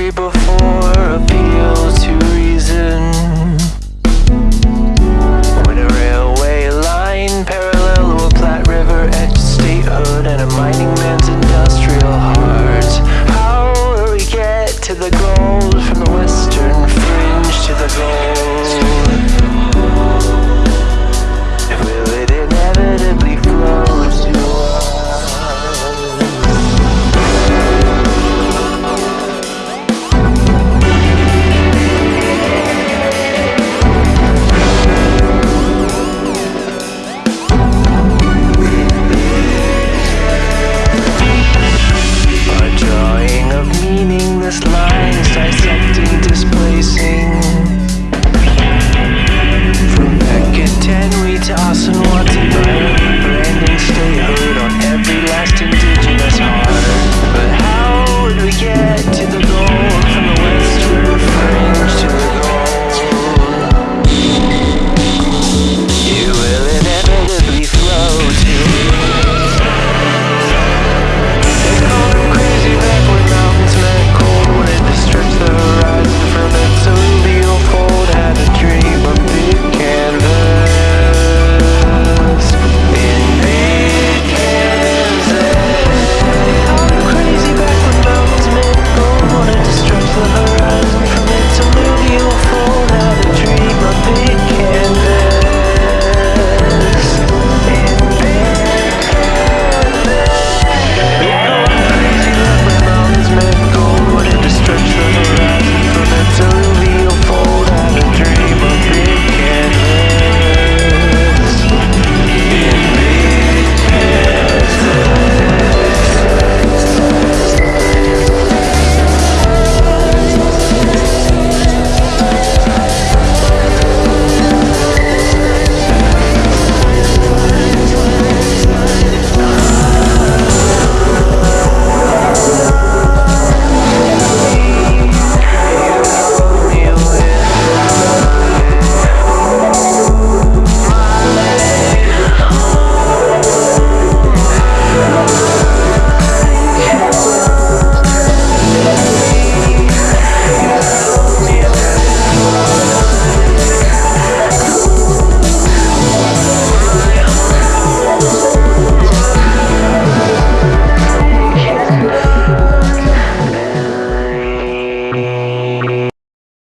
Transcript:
tree before.